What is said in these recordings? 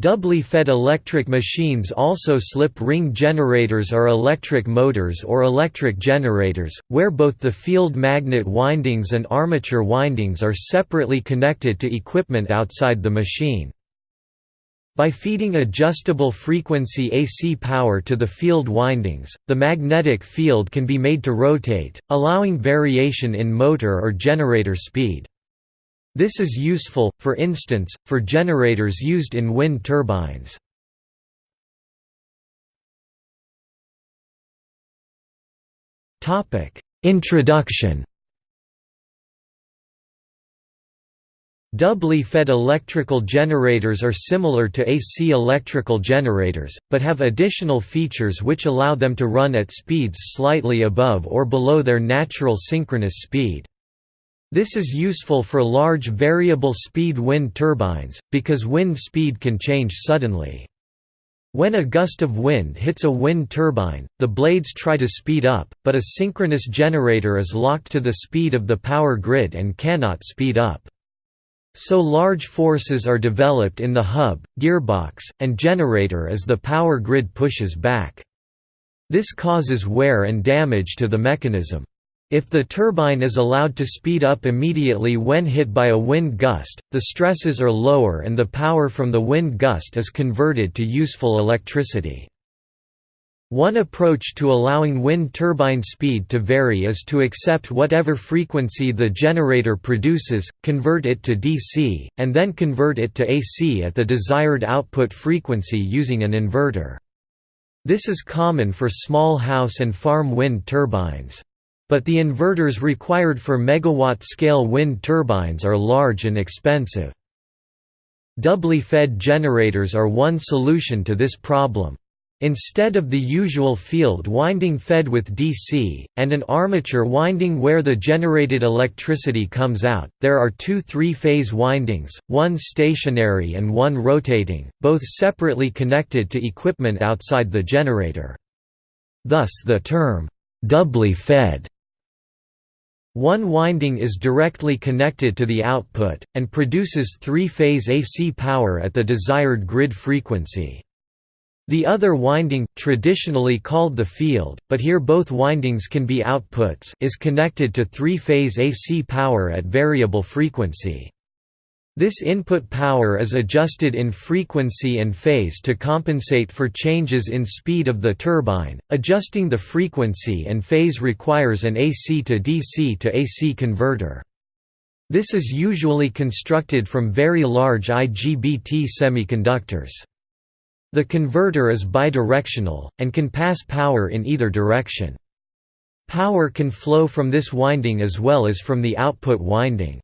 Doubly fed electric machines also slip ring generators are electric motors or electric generators, where both the field magnet windings and armature windings are separately connected to equipment outside the machine. By feeding adjustable frequency AC power to the field windings, the magnetic field can be made to rotate, allowing variation in motor or generator speed. This is useful, for instance, for generators used in wind turbines. Introduction Doubly fed electrical generators are similar to AC electrical generators, but have additional features which allow them to run at speeds slightly above or below their natural synchronous speed. This is useful for large variable speed wind turbines, because wind speed can change suddenly. When a gust of wind hits a wind turbine, the blades try to speed up, but a synchronous generator is locked to the speed of the power grid and cannot speed up. So large forces are developed in the hub, gearbox, and generator as the power grid pushes back. This causes wear and damage to the mechanism. If the turbine is allowed to speed up immediately when hit by a wind gust, the stresses are lower and the power from the wind gust is converted to useful electricity. One approach to allowing wind turbine speed to vary is to accept whatever frequency the generator produces, convert it to DC, and then convert it to AC at the desired output frequency using an inverter. This is common for small house and farm wind turbines. But the inverters required for megawatt-scale wind turbines are large and expensive. Doubly fed generators are one solution to this problem. Instead of the usual field winding fed with DC, and an armature winding where the generated electricity comes out, there are two three-phase windings, one stationary and one rotating, both separately connected to equipment outside the generator. Thus the term, "'doubly fed' One winding is directly connected to the output, and produces three-phase AC power at the desired grid frequency. The other winding, traditionally called the field, but here both windings can be outputs is connected to three-phase AC power at variable frequency. This input power is adjusted in frequency and phase to compensate for changes in speed of the turbine. Adjusting the frequency and phase requires an AC to DC to AC converter. This is usually constructed from very large IGBT semiconductors. The converter is bidirectional, and can pass power in either direction. Power can flow from this winding as well as from the output winding.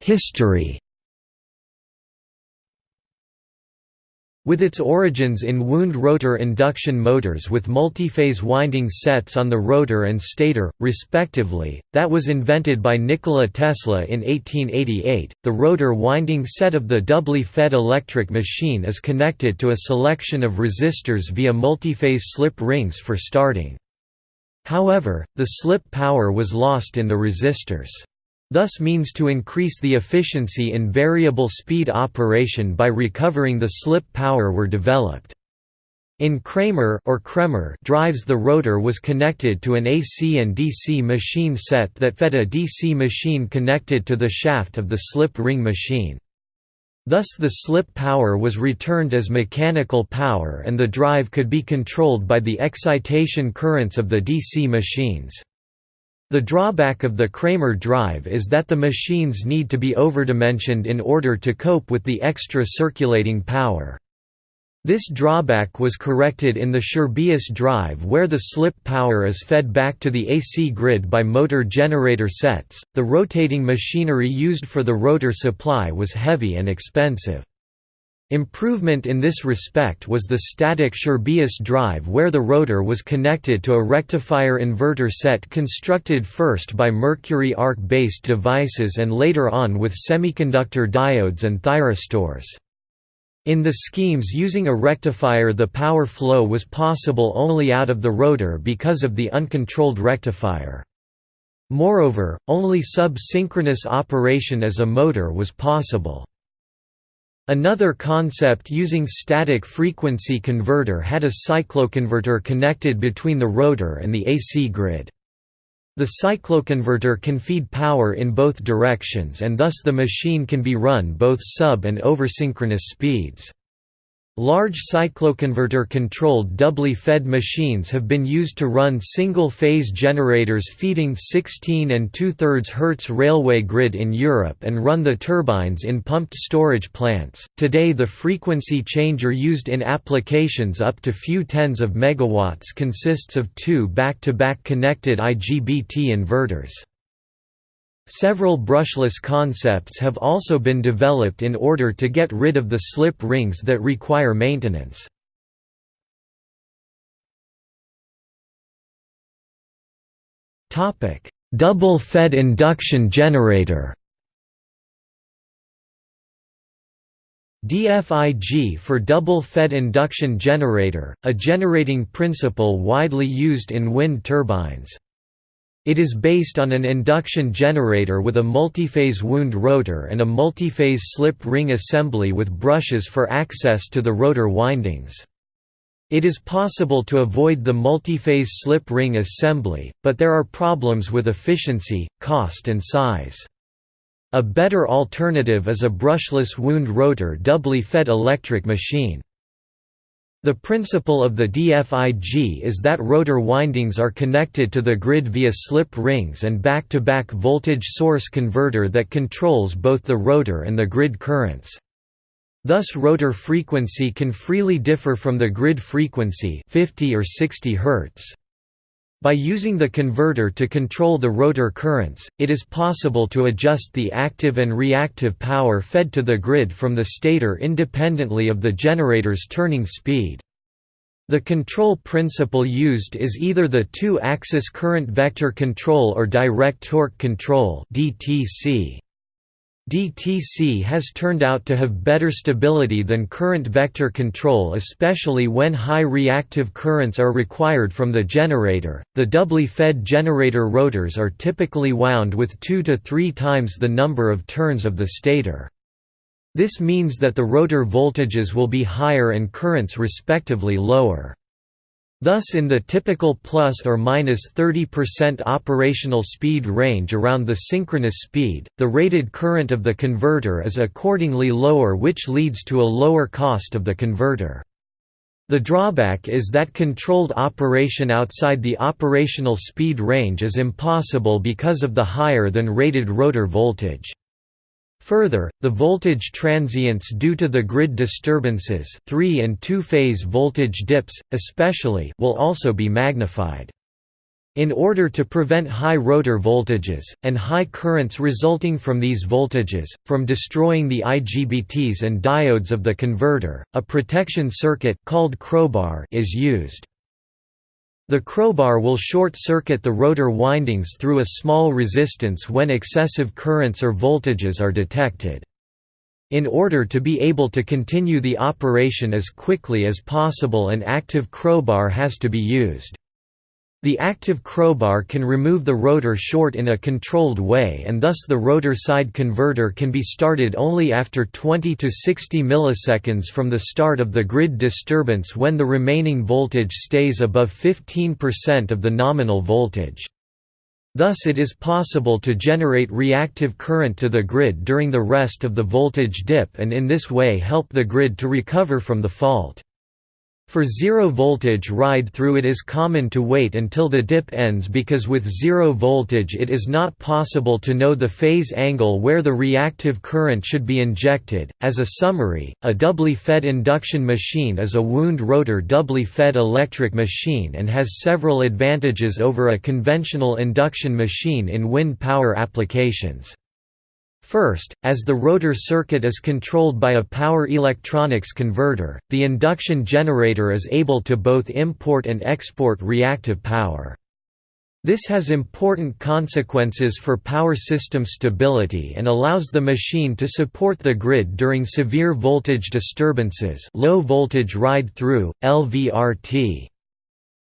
History. With its origins in wound rotor induction motors with multi-phase winding sets on the rotor and stator, respectively, that was invented by Nikola Tesla in 1888, the rotor winding set of the doubly fed electric machine is connected to a selection of resistors via multi-phase slip rings for starting. However, the slip power was lost in the resistors thus means to increase the efficiency in variable speed operation by recovering the slip power were developed. In Kramer or Kremer drives the rotor was connected to an AC and DC machine set that fed a DC machine connected to the shaft of the slip ring machine. Thus the slip power was returned as mechanical power and the drive could be controlled by the excitation currents of the DC machines. The drawback of the Kramer drive is that the machines need to be overdimensioned in order to cope with the extra circulating power. This drawback was corrected in the Scherbius drive where the slip power is fed back to the AC grid by motor generator sets. The rotating machinery used for the rotor supply was heavy and expensive. Improvement in this respect was the static Scherbius drive where the rotor was connected to a rectifier inverter set constructed first by mercury arc-based devices and later on with semiconductor diodes and thyristors. In the schemes using a rectifier the power flow was possible only out of the rotor because of the uncontrolled rectifier. Moreover, only sub-synchronous operation as a motor was possible. Another concept using static frequency converter had a cycloconverter connected between the rotor and the AC grid. The cycloconverter can feed power in both directions and thus the machine can be run both sub and oversynchronous speeds. Large cycloconverter-controlled doubly fed machines have been used to run single-phase generators feeding 16 and 2 3 Hz railway grid in Europe and run the turbines in pumped storage plants. Today the frequency changer used in applications up to few tens of megawatts consists of two back-to-back -back connected IGBT inverters. Several brushless concepts have also been developed in order to get rid of the slip rings that require maintenance. Double-fed induction generator DFIG for double-fed induction generator, a generating principle widely used in wind turbines. It is based on an induction generator with a multiphase wound rotor and a multiphase slip ring assembly with brushes for access to the rotor windings. It is possible to avoid the multiphase slip ring assembly, but there are problems with efficiency, cost and size. A better alternative is a brushless wound rotor doubly fed electric machine. The principle of the DFIG is that rotor windings are connected to the grid via slip rings and back-to-back -back voltage source converter that controls both the rotor and the grid currents. Thus rotor frequency can freely differ from the grid frequency 50 or 60 Hz. By using the converter to control the rotor currents, it is possible to adjust the active and reactive power fed to the grid from the stator independently of the generator's turning speed. The control principle used is either the two-axis current vector control or direct torque control DTC. DTC has turned out to have better stability than current vector control, especially when high reactive currents are required from the generator. The doubly fed generator rotors are typically wound with 2 to 3 times the number of turns of the stator. This means that the rotor voltages will be higher and currents respectively lower. Thus in the typical plus or minus 30% operational speed range around the synchronous speed, the rated current of the converter is accordingly lower which leads to a lower cost of the converter. The drawback is that controlled operation outside the operational speed range is impossible because of the higher than rated rotor voltage. Further, the voltage transients due to the grid disturbances 3 and 2-phase voltage dips, especially will also be magnified. In order to prevent high rotor voltages, and high currents resulting from these voltages, from destroying the IGBTs and diodes of the converter, a protection circuit called crowbar is used. The crowbar will short-circuit the rotor windings through a small resistance when excessive currents or voltages are detected. In order to be able to continue the operation as quickly as possible an active crowbar has to be used. The active crowbar can remove the rotor short in a controlled way and thus the rotor side converter can be started only after 20 to 60 milliseconds from the start of the grid disturbance when the remaining voltage stays above 15% of the nominal voltage. Thus it is possible to generate reactive current to the grid during the rest of the voltage dip and in this way help the grid to recover from the fault. For zero voltage ride-through it is common to wait until the dip ends because with zero voltage it is not possible to know the phase angle where the reactive current should be injected. As a summary, a doubly fed induction machine is a wound rotor doubly fed electric machine and has several advantages over a conventional induction machine in wind power applications. First, as the rotor circuit is controlled by a power electronics converter, the induction generator is able to both import and export reactive power. This has important consequences for power system stability and allows the machine to support the grid during severe voltage disturbances low voltage ride-through, LVRT.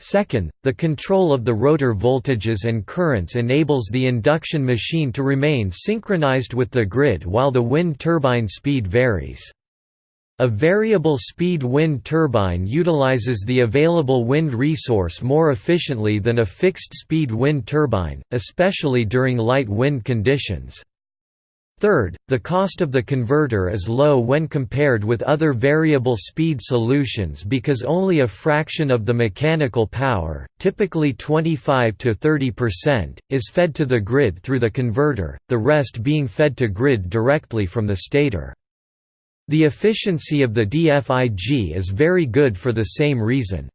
Second, the control of the rotor voltages and currents enables the induction machine to remain synchronized with the grid while the wind turbine speed varies. A variable speed wind turbine utilizes the available wind resource more efficiently than a fixed speed wind turbine, especially during light wind conditions. Third, the cost of the converter is low when compared with other variable speed solutions because only a fraction of the mechanical power, typically 25 to 30%, is fed to the grid through the converter, the rest being fed to grid directly from the stator. The efficiency of the DFIG is very good for the same reason.